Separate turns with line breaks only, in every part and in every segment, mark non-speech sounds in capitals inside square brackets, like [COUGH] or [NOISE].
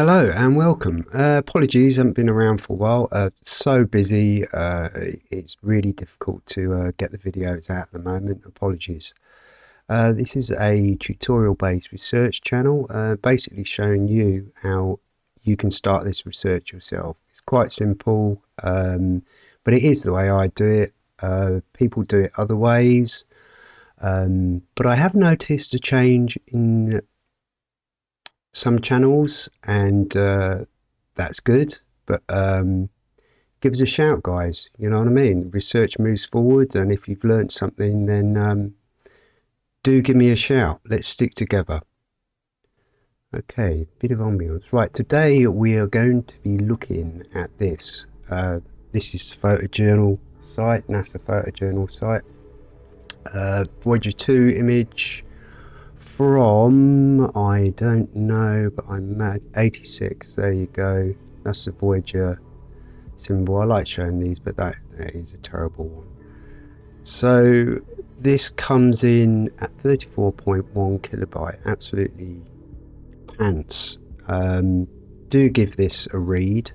Hello and welcome. Uh, apologies, haven't been around for a while. Uh, so busy, uh, it's really difficult to uh, get the videos out at the moment. Apologies. Uh, this is a tutorial based research channel, uh, basically showing you how you can start this research yourself. It's quite simple, um, but it is the way I do it. people do it other ways. Um, but I have noticed a change in some channels, and uh, that's good. But um, give us a shout, guys. You know what I mean? Research moves forward, and if you've learned something, then um, do give me a shout. Let's stick together. Okay, bit of ambience. Right, today we are going to be looking at this. Uh, this is photojournal site, NASA photojournal site. Uh, Voyager 2 image from, I don't know, but I'm mad, 86, there you go. That's the Voyager symbol. I like showing these, but that, that is a terrible one. So this comes in at 34.1 kilobyte, absolutely pants. Um, do give this a read.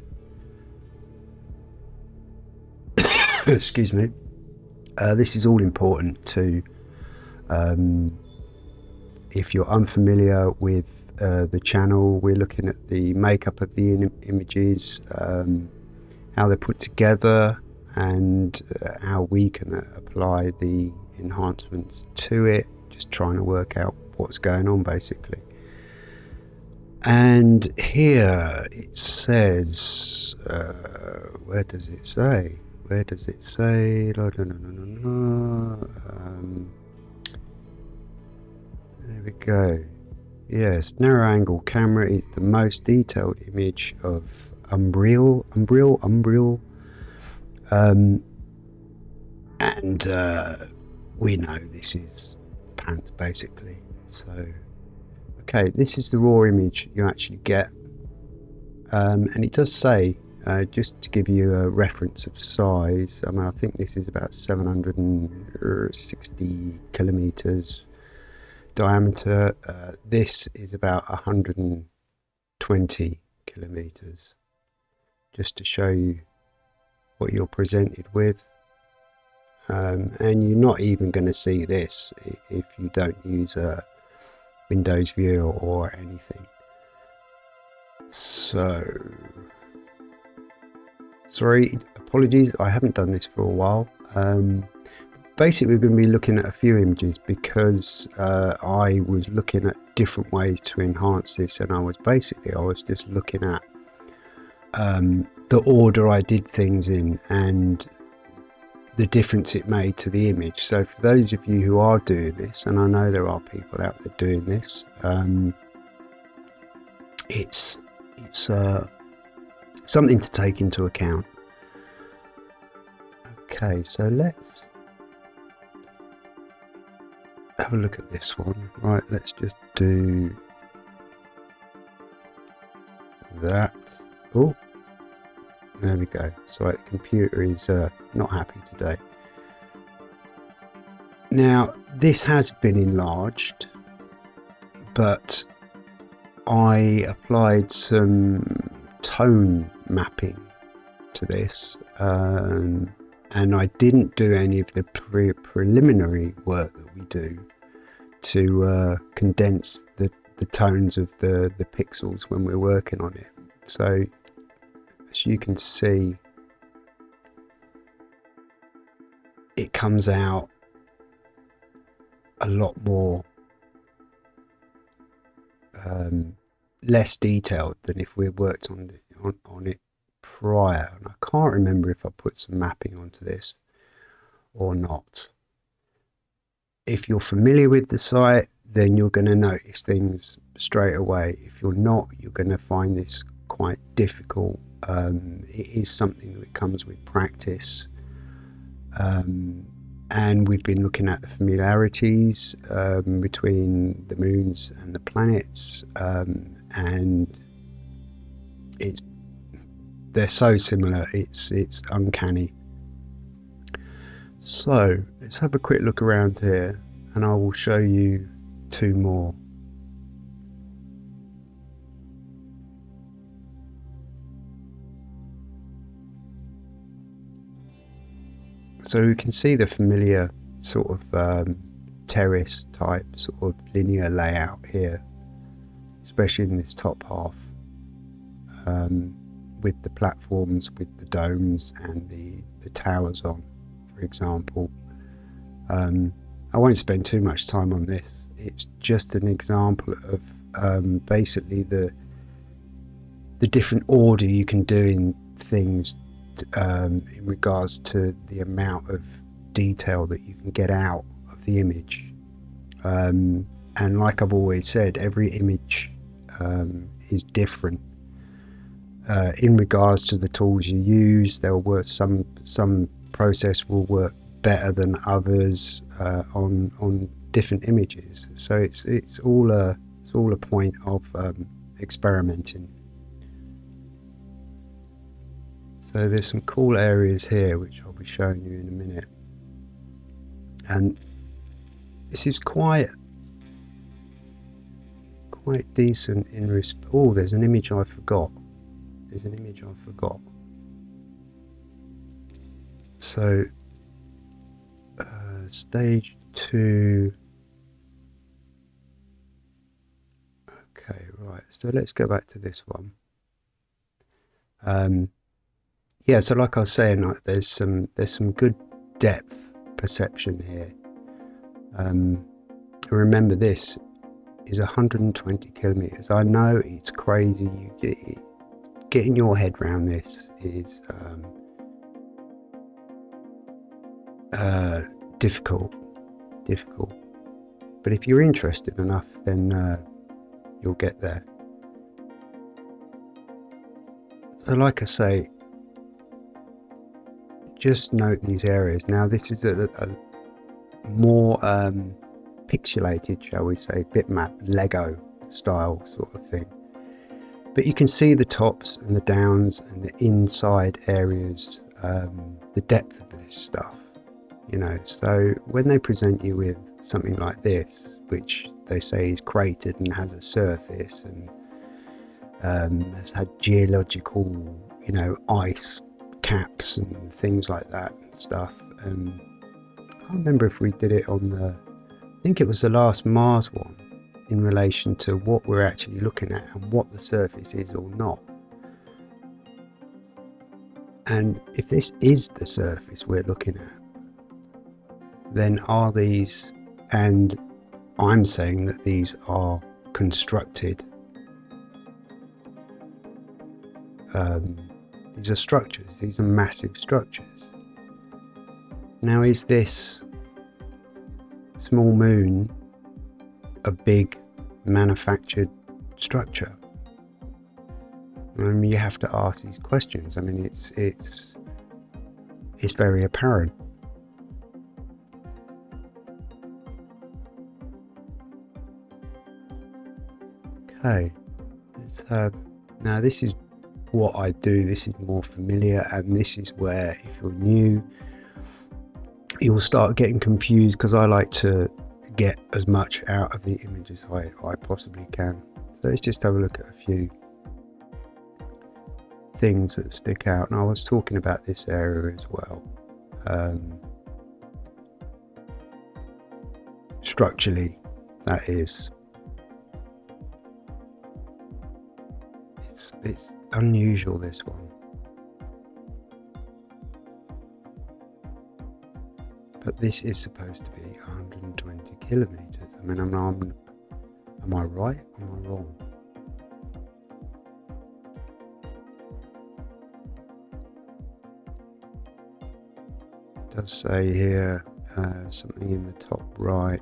[COUGHS] Excuse me. Uh, this is all important to um, if you're unfamiliar with uh, the channel, we're looking at the makeup of the Im images, um, how they're put together, and uh, how we can uh, apply the enhancements to it. Just trying to work out what's going on basically. And here it says, uh, where does it say? Where does it say? Um, there we go. Yes, narrow angle camera is the most detailed image of Umbriel, Umbriel, Umbriel. Um, and uh, we know this is pants basically. So, okay, this is the raw image you actually get. Um, and it does say, uh, just to give you a reference of size, I mean, I think this is about 760 kilometers diameter. Uh, this is about 120 kilometers. Just to show you what you're presented with. Um, and you're not even going to see this if you don't use a Windows View or anything. So, sorry, apologies, I haven't done this for a while. Um, basically we're going to be looking at a few images because uh, I was looking at different ways to enhance this and I was basically I was just looking at um, the order I did things in and the difference it made to the image. So for those of you who are doing this and I know there are people out there doing this um, it's it's uh, something to take into account. Okay so let's have a look at this one. Right, let's just do that. Oh, there we go. So the computer is uh, not happy today. Now, this has been enlarged, but I applied some tone mapping to this, um, and I didn't do any of the pre preliminary work that we do to uh, condense the, the tones of the, the pixels when we're working on it. So as you can see, it comes out a lot more um, less detailed than if we worked on, on, on it prior. And I can't remember if I put some mapping onto this or not if you're familiar with the site, then you're going to notice things straight away. If you're not, you're going to find this quite difficult. Um, it is something that comes with practice. Um, and we've been looking at the familiarities um, between the moons and the planets, um, and it's they're so similar. It's it's uncanny. So let's have a quick look around here and I will show you two more. So we can see the familiar sort of um, terrace type sort of linear layout here, especially in this top half um, with the platforms, with the domes and the, the towers on for example. Um, I won't spend too much time on this. It's just an example of um, basically the the different order you can do in things um, in regards to the amount of detail that you can get out of the image. Um, and like I've always said, every image um, is different. Uh, in regards to the tools you use, there were some some process will work better than others uh, on on different images. So it's it's all a it's all a point of um, experimenting. So there's some cool areas here which I'll be showing you in a minute. And this is quite quite decent in respect. Oh, there's an image I forgot. There's an image I forgot. So uh, stage two. Okay, right. So let's go back to this one. Um, yeah, so like I was saying, like there's some there's some good depth perception here. Um, remember, this is 120 kilometers. I know it's crazy. You get, getting your head around this is um, uh, difficult, difficult. But if you're interested enough, then uh, you'll get there. So, like I say, just note these areas. Now, this is a, a more um, pixelated, shall we say, bitmap Lego style sort of thing. But you can see the tops and the downs and the inside areas, um, the depth of this stuff you know. So when they present you with something like this which they say is cratered and has a surface and um, has had geological you know ice caps and things like that and stuff and I can't remember if we did it on the I think it was the last Mars one in relation to what we're actually looking at and what the surface is or not. And if this is the surface we're looking at then are these, and I'm saying that these are constructed, um, these are structures, these are massive structures. Now, is this small moon a big manufactured structure? I mean, you have to ask these questions. I mean, it's it's it's very apparent. Okay, let's now this is what I do, this is more familiar and this is where if you're new, you'll start getting confused because I like to get as much out of the image as I, I possibly can. So let's just have a look at a few things that stick out. And I was talking about this area as well. Um, structurally, that is. It's, unusual, this one. But this is supposed to be 120 kilometers. I mean, I'm, I'm, am I right? Am I wrong? It does say here uh, something in the top right.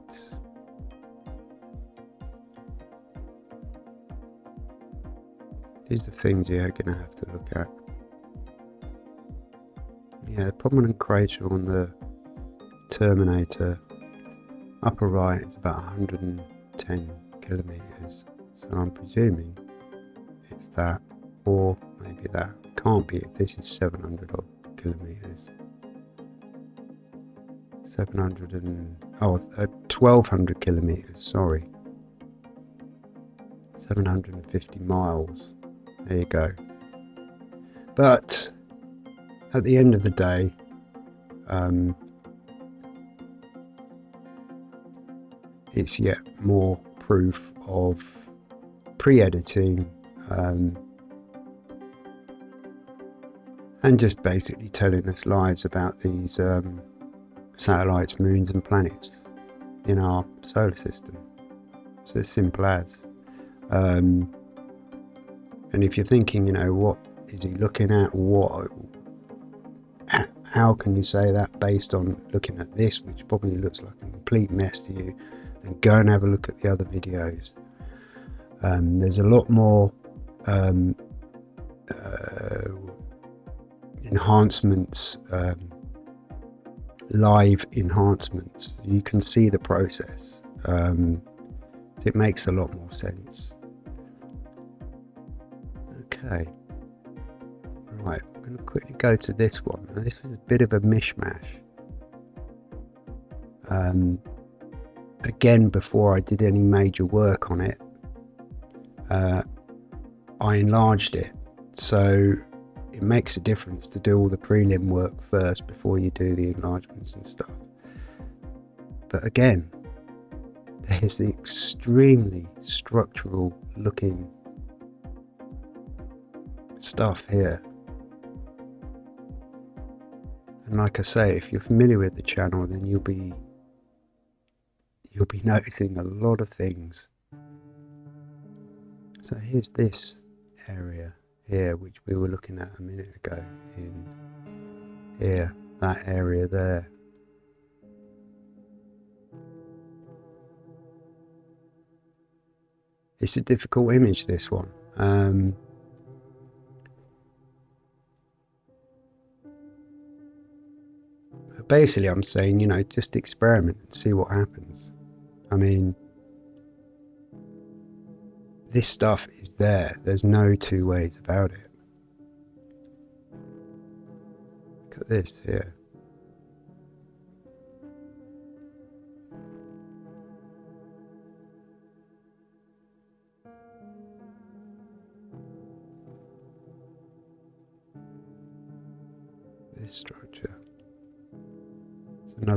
These are things you're going to have to look at. Yeah, prominent crater on the Terminator upper right is about 110 kilometers. So I'm presuming it's that, or maybe that. Can't be if this is 700 odd kilometers. 700 and oh, uh, 1200 kilometers. Sorry, 750 miles. There you go. But at the end of the day, um, it's yet more proof of pre-editing um, and just basically telling us lies about these um, satellites, moons and planets in our solar system. So as simple as. Um, and if you're thinking, you know, what is he looking at? What? How can you say that based on looking at this, which probably looks like a complete mess to you? Then go and have a look at the other videos. Um, there's a lot more um, uh, enhancements, um, live enhancements. You can see the process. Um, it makes a lot more sense. Okay. Right, I'm going to quickly go to this one. Now, this was a bit of a mishmash. Um, again, before I did any major work on it, uh, I enlarged it. So it makes a difference to do all the prelim work first before you do the enlargements and stuff. But again, [LAUGHS] there's the extremely structural looking stuff here. And like I say, if you're familiar with the channel, then you'll be you'll be [LAUGHS] noticing a lot of things. So here's this area here, which we were looking at a minute ago in here, that area there. It's a difficult image, this one. Um, basically, I'm saying, you know, just experiment and see what happens. I mean, this stuff is there. There's no two ways about it. Look at this here.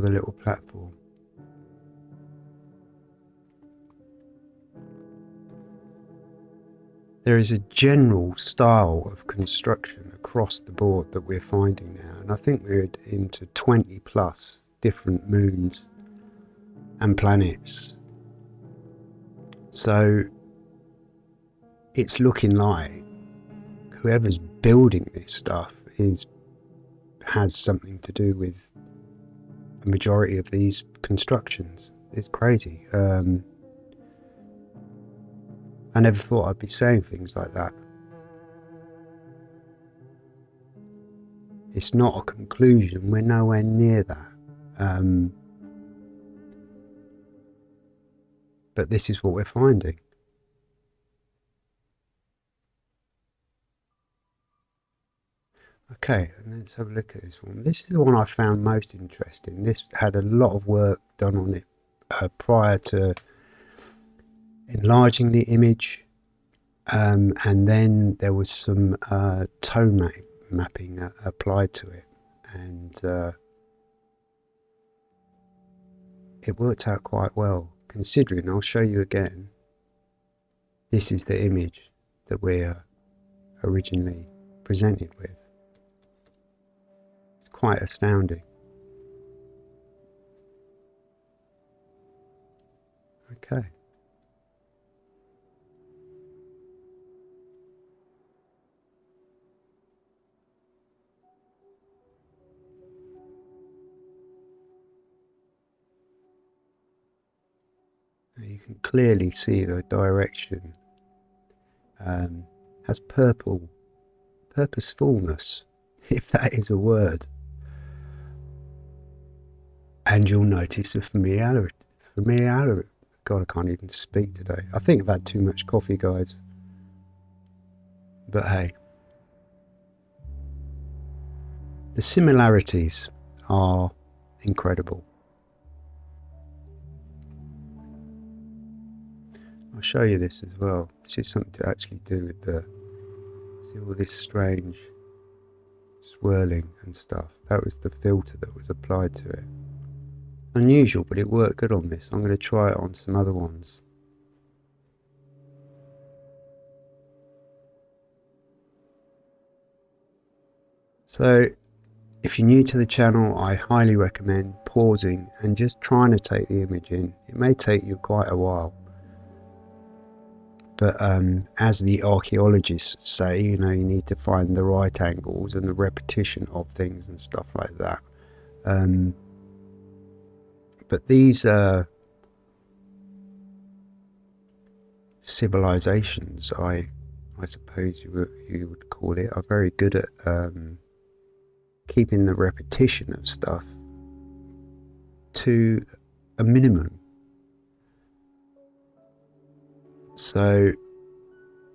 Little platform. there is a general style of construction across the board that we're finding now, and I think we're into 20 plus different moons and planets. So it's looking like whoever's building this stuff is has something to do with a majority of these constructions. It's crazy. Um, I never thought I'd be saying things like that. It's not a conclusion, we're nowhere near that. Um, but this is what we're finding. Okay, let's have a look at this one. This is the one I found most interesting. This had a lot of work done on it uh, prior to enlarging the image um, and then there was some uh, tone map mapping uh, applied to it and uh, it worked out quite well considering I'll show you again this is the image that we're originally presented with quite astounding. Okay. You can clearly see the direction um, has purple purposefulness [LAUGHS] if that is a word and you'll notice the familiarity familiarity god i can't even speak today i think i've had too much coffee guys but hey the similarities are incredible I'll show you this as well. This is something to actually do with the see all this strange swirling and stuff. That was the filter that was applied to it. Unusual, but it worked good on this. I'm going to try it on some other ones. So if you're new to the channel, I highly recommend pausing and just trying to take the image in. It may take you quite a while. But um, as the archaeologists say, you know, you need to find the right angles and the repetition of things and stuff like that. Um, but these uh, civilizations, I I suppose you would, you would call it, are very good at um, keeping the repetition of stuff to a minimum. So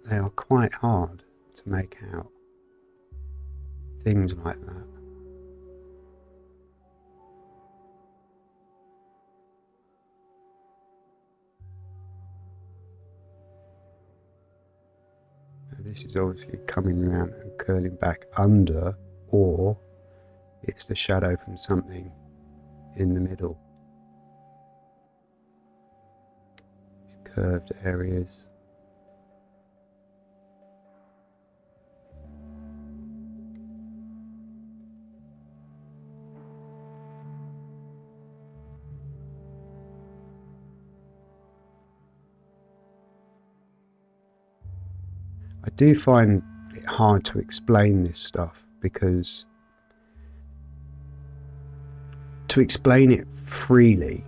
they are quite hard to make out. Things like that. This is obviously coming around and curling back under or it's the shadow from something in the middle. These curved areas. I do find it hard to explain this stuff because to explain it freely,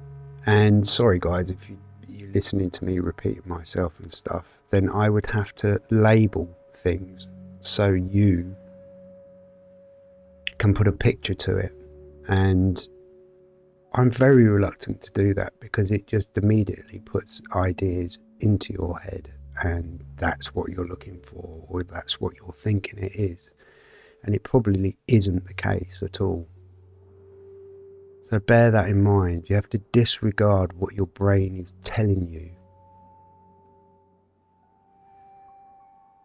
and sorry guys if you, you're listening to me repeating myself and stuff, then I would have to label things so you can put a picture to it. And I'm very reluctant to do that because it just immediately puts ideas into your head and that's what you're looking for or that's what you're thinking it is. And it probably isn't the case at all. So bear that in mind. You have to disregard what your brain is telling you.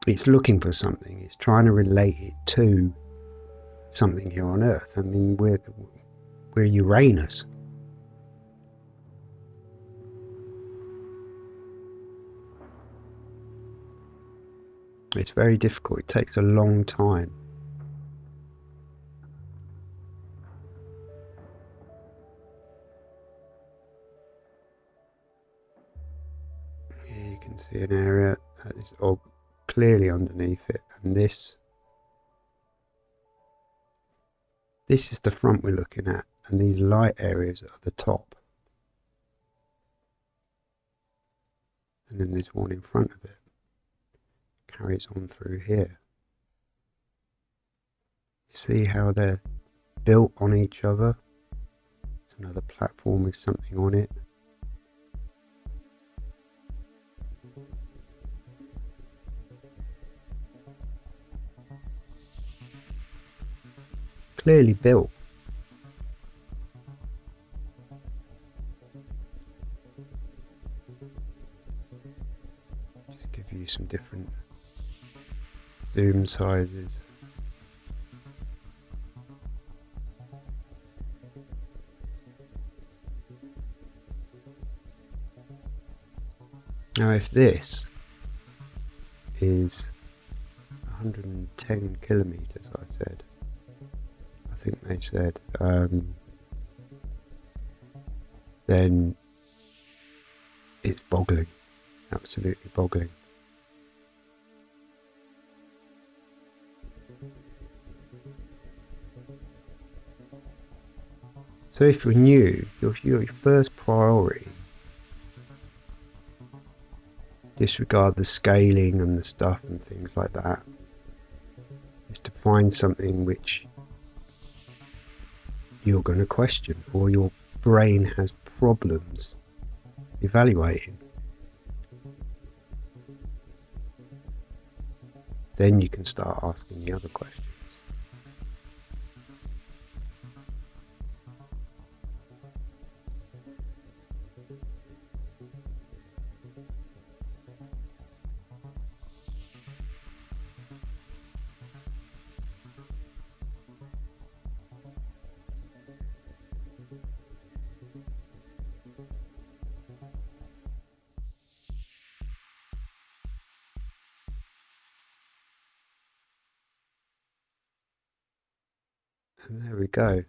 It's looking for something. It's trying to relate it to something here on Earth. I mean, we're, we're Uranus. It's very difficult. It takes a long time. Here you can see an area that is all clearly underneath it and this this is the front we're looking at and these light areas are the top and then there's one in front of it carries on through here. See how they're built on each other? It's another platform with something on it. Clearly built. Zoom sizes. Now if this is 110 kilometers I said I think they said, um, then it's boggling, absolutely boggling. So if you're new, your, your first priority, disregard the scaling and the stuff and things like that, is to find something which you're going to question or your brain has problems evaluating. Then you can start asking the other questions. And there we go.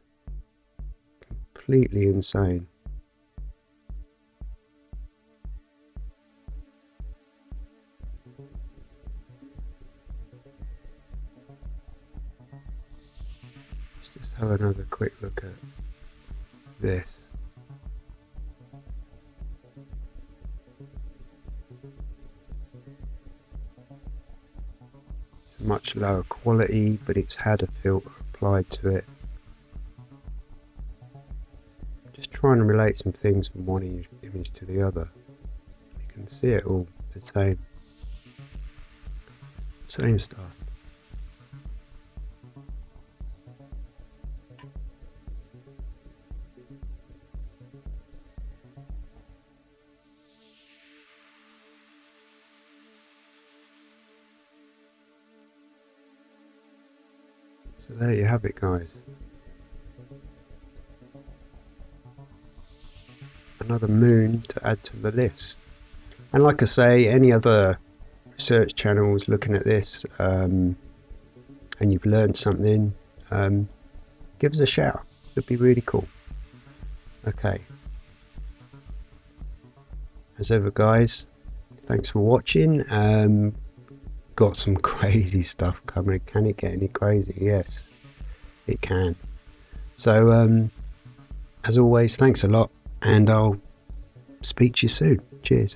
Completely insane. Let's just have another quick look at this. Much lower quality, but it's had a filter applied to it. Just trying to relate some things from one image to the other. You can see it all the same. Same stuff. Have it guys. Another moon to add to the list. And like I say, any other research channels looking at this um, and you've learned something, um, give us a shout. It'd be really cool. Okay. As ever guys, thanks for watching. Um, got some [LAUGHS] crazy stuff coming. Can it get any crazy? Yes, it can. So, um, as always, thanks a lot, and I'll speak to you soon. Cheers.